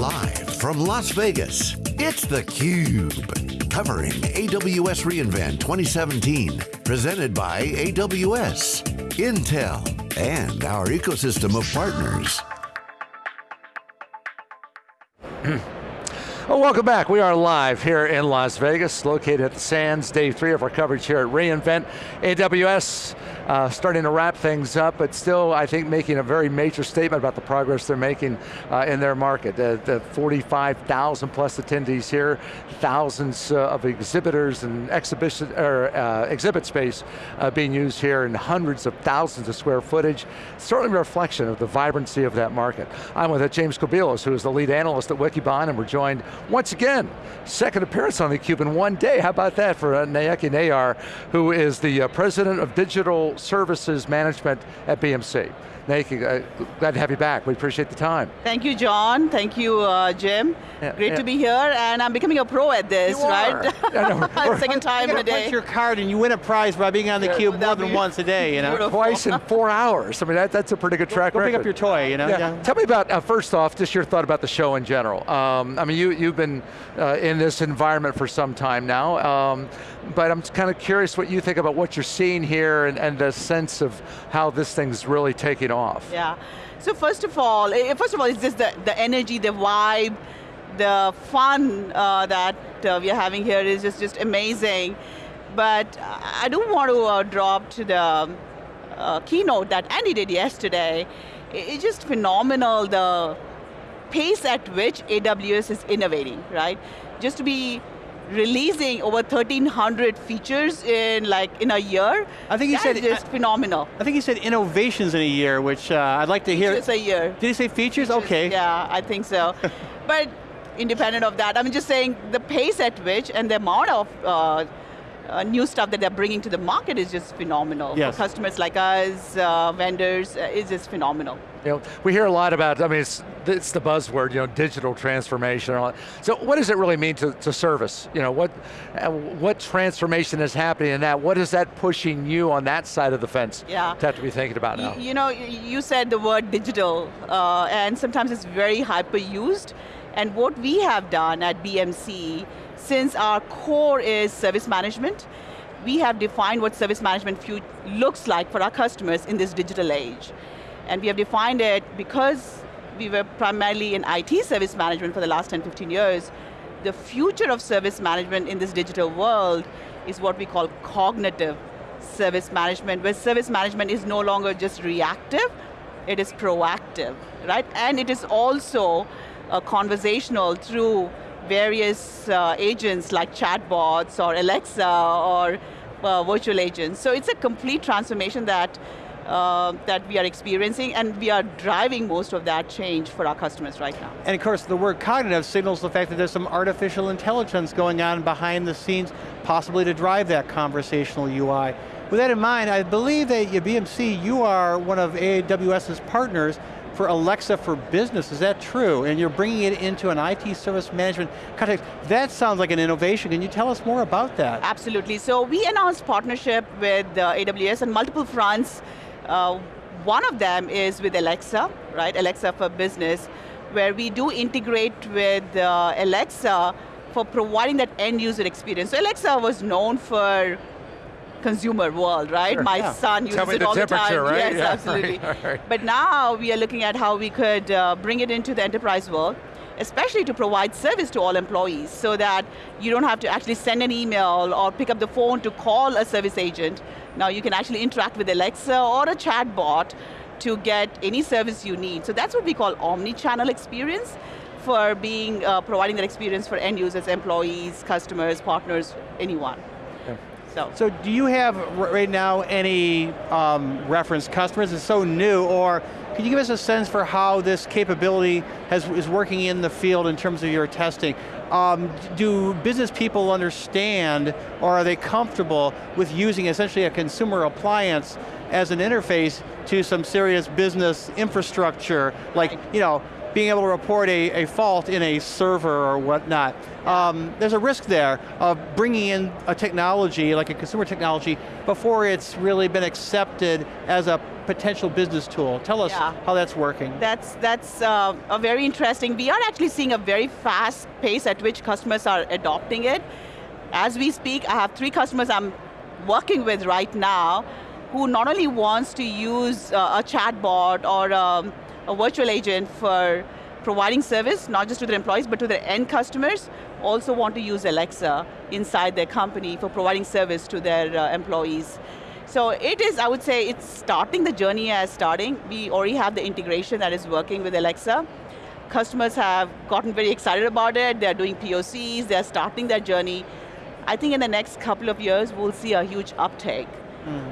Live from Las Vegas, it's theCUBE. Covering AWS reInvent 2017. Presented by AWS, Intel, and our ecosystem of partners. Well, welcome back. We are live here in Las Vegas, located at the Sands, day three of our coverage here at reInvent. AWS uh, starting to wrap things up, but still, I think, making a very major statement about the progress they're making uh, in their market. The, the 45,000 plus attendees here, thousands uh, of exhibitors and exhibition, or, uh, exhibit space uh, being used here, and hundreds of thousands of square footage. Certainly a reflection of the vibrancy of that market. I'm with James Kobielus, who is the lead analyst at Wikibon, and we're joined once again, second appearance on theCUBE in one day. How about that for uh, Nayaki Nayyar, who is the uh, president of digital services management at BMC. Nayaki, uh, glad to have you back. We appreciate the time. Thank you, John. Thank you, uh, Jim. Yeah, Great yeah. to be here, and I'm becoming a pro at this, you right? Yeah, Second time in a day. punch your card and you win a prize by being on the cube more than once a day, you know? Beautiful. Twice in four hours. I mean, that, that's a pretty good track Go record. pick up your toy, you know? Yeah. Tell me about, uh, first off, just your thought about the show in general. Um, I mean, you, you've been uh, in this environment for some time now, um, but I'm kind of curious what you think about what you're seeing here and, and the sense of how this thing's really taking off. Yeah. So first of all, eh, first of all, it's just the, the energy, the vibe, the fun uh, that uh, we're having here is just, just amazing. But I do want to uh, drop to the uh, keynote that Andy did yesterday. It's just phenomenal, the pace at which AWS is innovating, right? Just to be releasing over 1,300 features in like in a year. I think he said just I, phenomenal. I think he said innovations in a year, which uh, I'd like to hear. Just a year. Did he say features? features okay. Yeah, I think so. but independent of that, I'm just saying the pace at which and the amount of uh, uh, new stuff that they're bringing to the market is just phenomenal. Yes. For customers like us, uh, vendors, uh, it's just phenomenal. You know, we hear a lot about, I mean, it's, it's the buzzword, you know, digital transformation. and So what does it really mean to, to service? You know, what, uh, what transformation is happening in that? What is that pushing you on that side of the fence yeah. to have to be thinking about now? You, you know, you said the word digital, uh, and sometimes it's very hyper used. And what we have done at BMC, since our core is service management, we have defined what service management looks like for our customers in this digital age. And we have defined it because we were primarily in IT service management for the last 10, 15 years. The future of service management in this digital world is what we call cognitive service management, where service management is no longer just reactive, it is proactive, right? And it is also uh, conversational through various uh, agents like chatbots or Alexa or uh, virtual agents. So it's a complete transformation that uh, that we are experiencing and we are driving most of that change for our customers right now. And of course the word cognitive signals the fact that there's some artificial intelligence going on behind the scenes, possibly to drive that conversational UI. With that in mind, I believe that at BMC, you are one of AWS's partners for Alexa for Business, is that true? And you're bringing it into an IT service management context. That sounds like an innovation. Can you tell us more about that? Absolutely. So we announced partnership with uh, AWS on multiple fronts. Uh, one of them is with Alexa, right? Alexa for Business, where we do integrate with uh, Alexa for providing that end user experience. So Alexa was known for consumer world, right? Sure, My yeah. son uses it all the time. Right? Yes, yeah, absolutely. Right. But now we are looking at how we could uh, bring it into the enterprise world, especially to provide service to all employees so that you don't have to actually send an email or pick up the phone to call a service agent. Now you can actually interact with Alexa or a chatbot to get any service you need. So that's what we call omni-channel experience for being, uh, providing that experience for end users, employees, customers, partners, anyone. So. so do you have right now any um, reference customers? It's so new, or can you give us a sense for how this capability has, is working in the field in terms of your testing? Um, do business people understand, or are they comfortable with using essentially a consumer appliance as an interface to some serious business infrastructure, like, you know, being able to report a, a fault in a server or whatnot. Um, there's a risk there of bringing in a technology, like a consumer technology, before it's really been accepted as a potential business tool. Tell us Yeah. how that's working. That's, that's uh, a very interesting, we are actually seeing a very fast pace at which customers are adopting it. As we speak, I have three customers I'm working with right now who not only wants to use uh, a chatbot or um, a virtual agent for providing service, not just to their employees, but to their end customers, also want to use Alexa inside their company for providing service to their uh, employees. So it is, I would say, it's starting, the journey as starting. We already have the integration that is working with Alexa. Customers have gotten very excited about it, they're doing POCs, they're starting their journey. I think in the next couple of years, we'll see a huge uptake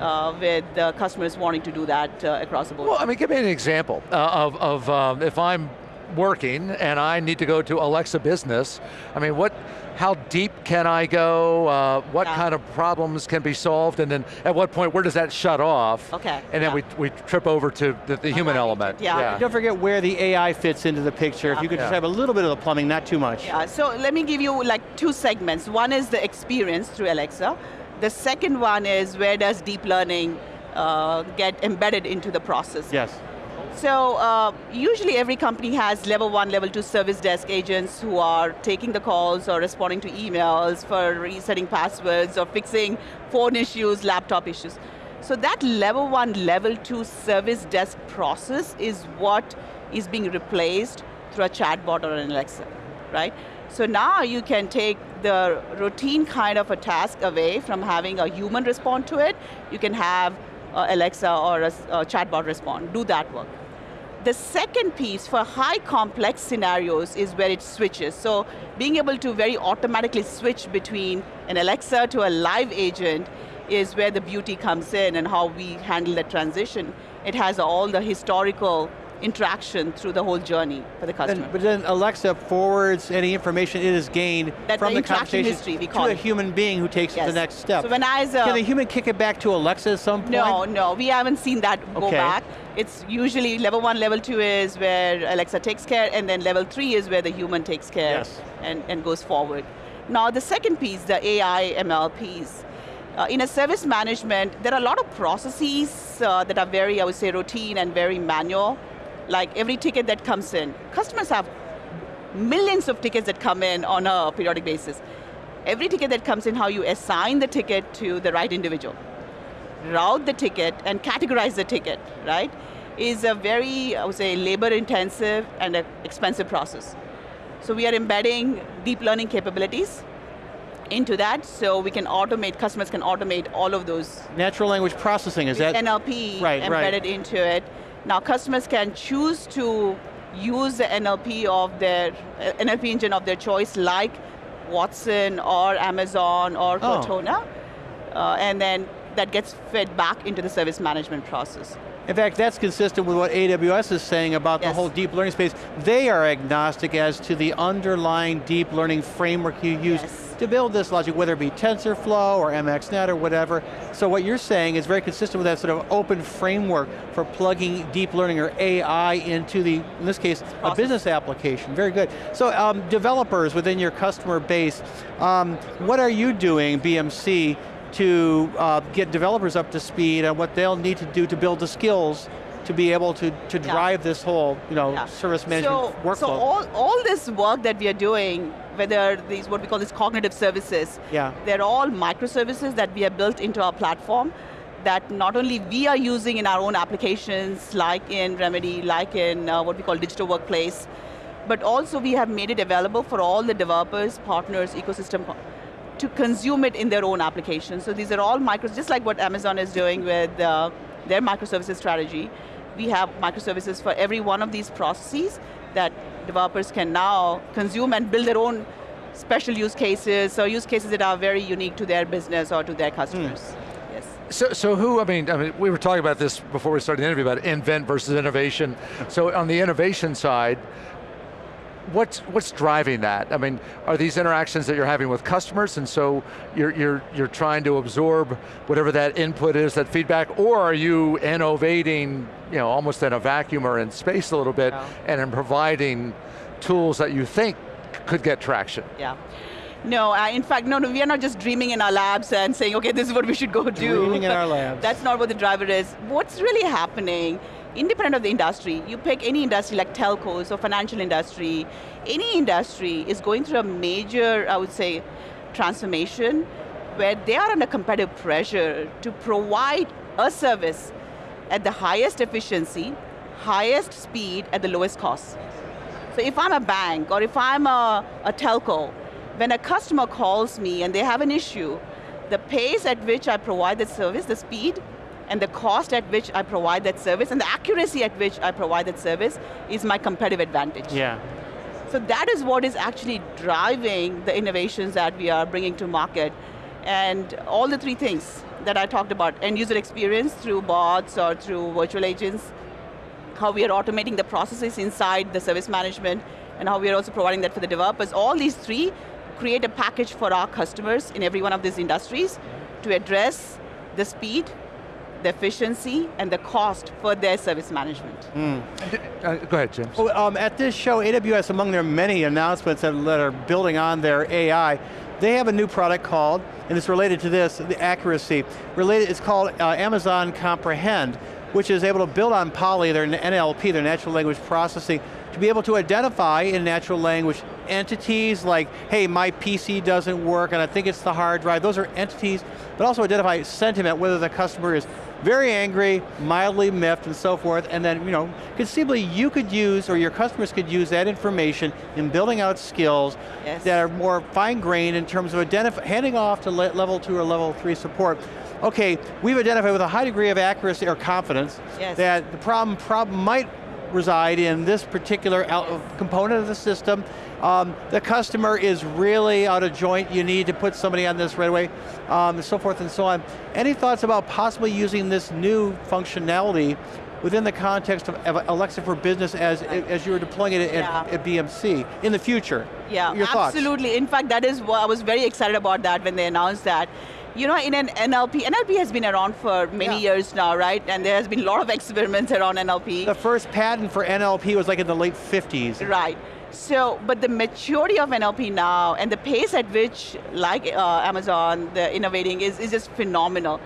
uh, with uh, customers wanting to do that uh, across the board. Well, I mean, give me an example uh, of, of um, if I'm working and I need to go to Alexa Business, I mean, what, how deep can I go? Uh, what Yeah. kind of problems can be solved? And then at what point, where does that shut off? Okay, And then yeah. we, we trip over to the, the human right, element. yeah. Don't forget where the AI fits into the picture. If you could just Yeah. have a little bit of the plumbing, not too much. Yeah, so let me give you like two segments. One is the experience through Alexa. The second one is where does deep learning uh, get embedded into the process. Yes. So uh, usually every company has level one, level two service desk agents who are taking the calls or responding to emails for resetting passwords or fixing phone issues, laptop issues. So that level one, level two service desk process is what is being replaced through a chatbot or an Alexa, right? So now you can take the routine kind of a task away from having a human respond to it. You can have uh, Alexa or a chatbot respond, do that work. The second piece for high complex scenarios is where it switches. So being able to very automatically switch between an Alexa to a live agent is where the beauty comes in and how we handle the transition. It has all the historical interaction through the whole journey for the customer. Then, but then Alexa forwards any information it has gained That's from the the conversation history, we to call a human being who takes it to the next step. So when I, as a- Can the human kick it back to Alexa at some point? No, no, we haven't seen that go back. It's usually level one, level two is where Alexa takes care, and then level three is where the human takes care Yes. and, and goes forward. Now the second piece, the AI ML piece. Uh, in a service management, there are a lot of processes uh, that are very, I would say, routine and very manual. Like every ticket that comes in, customers have millions of tickets that come in on a periodic basis. Every ticket that comes in, how you assign the ticket to the right individual route the ticket and categorize the ticket, right, is a very, I would say, labor intensive and expensive process. So we are embedding deep learning capabilities into that so we can automate, customers can automate all of those Natural language processing, is that? NLP Right, right. embedded into it. Now customers can choose to use the NLP of their, NLP engine of their choice like Watson or Amazon or Oh. Cortana, uh, and then that gets fed back into the service management process. In fact, that's consistent with what AWS is saying about the whole deep learning space. They are agnostic as to the underlying deep learning framework you use Yes. to build this logic, whether it be TensorFlow or MXNet or whatever. So what you're saying is very consistent with that sort of open framework for plugging deep learning or AI into the, in this case, a business application. Very good. So um, developers within your customer base, um, what are you doing, BMC, to uh, get developers up to speed on what they'll need to do to build the skills to be able to, to Yeah. drive this whole you know, Yeah. service management so, workflow? So all, all this work that we are doing, whether these, what we call these cognitive services, Yeah. they're all microservices that we have built into our platform that not only we are using in our own applications, like in Remedy, like in uh, what we call digital workplace, but also we have made it available for all the developers, partners, ecosystem to consume it in their own application. So these are all micros, just like what Amazon is doing with uh, their microservices strategy. We have microservices for every one of these processes that developers can now consume and build their own special use cases, or use cases that are very unique to their business or to their customers. Yes. So, so who, I mean, I mean, we were talking about this before we started the interview about invent versus innovation. So on the innovation side, what's, what's driving that? I mean, are these interactions that you're having with customers and so you're, you're, you're trying to absorb whatever that input is, that feedback, or are you innovating you know, almost in a vacuum or in space a little bit yeah. and in providing tools that you think could get traction? Yeah. No, uh, in fact, no, no, we are not just dreaming in our labs and saying, okay, this is what we should go do. Dreaming in our labs. That's not what the driver is. What's really happening, independent of the industry, you pick any industry like telcos or financial industry, any industry is going through a major, I would say, transformation where they are under competitive pressure to provide a service at the highest efficiency, highest speed, at the lowest cost. So if I'm a bank or if I'm a, a telco, when a customer calls me and they have an issue, the pace at which I provide the service, the speed, and the cost at which I provide that service, and the accuracy at which I provide that service is my competitive advantage. Yeah. So that is what is actually driving the innovations that we are bringing to market. And all the three things that I talked about, end user experience through bots or through virtual agents, how we are automating the processes inside the service management, and how we are also providing that for the developers. All these three create a package for our customers in every one of these industries to address the speed, the efficiency, and the cost for their service management. Mm. Uh, go ahead, James. Well, um, at this show, AWS, among their many announcements that are building on their AI, they have a new product called, and it's related to this, the accuracy. Related, it's called uh, Amazon Comprehend, which is able to build on Polly, their NLP, their natural language processing, to be able to identify in natural language entities like, hey, my PC doesn't work and I think it's the hard drive. Those are entities, but also identify sentiment, whether the customer is very angry, mildly miffed, and so forth, and then, you know, conceivably you could use, or your customers could use that information in building out skills yes. that are more fine-grained in terms of handing off to le level two or level three support. Okay, we've identified with a high degree of accuracy or confidence yes. that the problem, problem might reside in this particular component of the system. Um, the customer is really out of joint, you need to put somebody on this right away, um, and so forth and so on. Any thoughts about possibly using this new functionality within the context of Alexa for Business as, as you're deploying it at, yeah. at, BMC in the future? Yeah, Your absolutely. Thoughts? In fact, that is what I was very excited about that when they announced that you know, in an NLP, NLP has been around for many yeah. years now, right? And there has been a lot of experiments around NLP. The first patent for NLP was like in the late 50s. Right. So, but the maturity of NLP now and the pace at which, like uh, Amazon, the innovating is, is just phenomenal.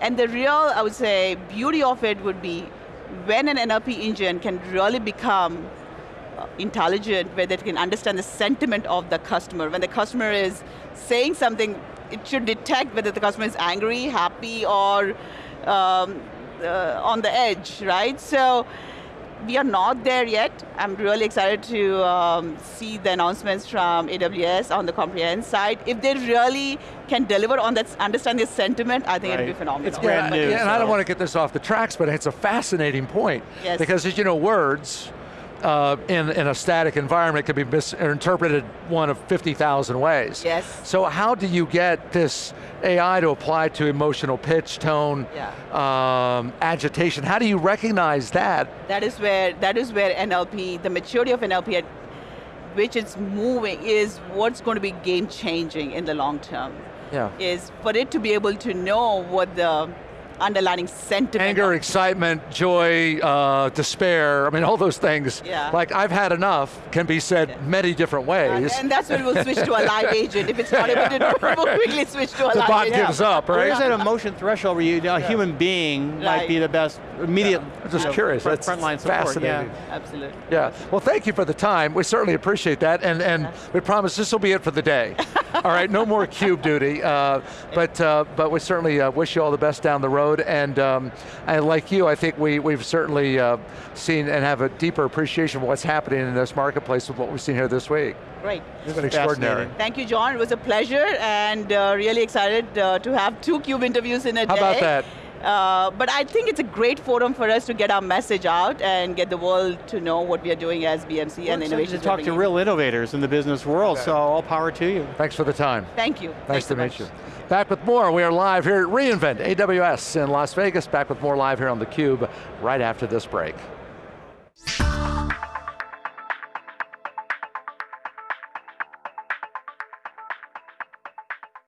And the real, I would say, beauty of it would be when an NLP engine can really become intelligent, where they can understand the sentiment of the customer. When the customer is saying something it should detect whether the customer is angry, happy, or um, uh, on the edge, right? So we are not there yet. I'm really excited to um, see the announcements from AWS on the Comprehend side. If they really can deliver on that, understand the sentiment, I think right. it'd be phenomenal. It's brand new. Yeah, and so. I don't want to get this off the tracks, but it's a fascinating point. Yes. Because as you know, words, uh, in, in a static environment could be misinterpreted one of 50,000 ways. Yes. So how do you get this AI to apply to emotional pitch, tone, yeah. um, agitation? How do you recognize that? That is where that is where NLP, the maturity of NLP at which it's moving is what's going to be game changing in the long term. Yeah. Is for it to be able to know what the underlining sentiment. Anger, excitement, joy, uh, despair, I mean all those things. Yeah. Like I've had enough can be said yeah. many different ways. And, and that's when we'll switch to a live agent. If it's not able to do it, we'll quickly switch to a the live bot agent. gives up, right? Where's that emotion threshold where you, a yeah. human being right. might be the best immediate I'm just curious. Front, frontline support. Fascinating. Yeah. Absolutely. Yeah. Well, thank you for the time. We certainly appreciate that, and and we promise this will be it for the day. all right, no more cube duty. Uh, but uh, but we certainly uh, wish you all the best down the road, and um, and like you, I think we we've certainly uh, seen and have a deeper appreciation of what's happening in this marketplace with what we've seen here this week. Great. It's been extraordinary. Thank you, John. It was a pleasure, and uh, really excited uh, to have two CUBE interviews in a How day. How about that? Uh, but I think it's a great forum for us to get our message out and get the world to know what we are doing as BMC well, and innovation. to talk to real innovators in the business world, okay. so all power to you. Thanks for the time. Thank you. Nice Thanks to so meet much. you. Back with more, we are live here at reInvent AWS in Las Vegas. Back with more live here on theCUBE right after this break.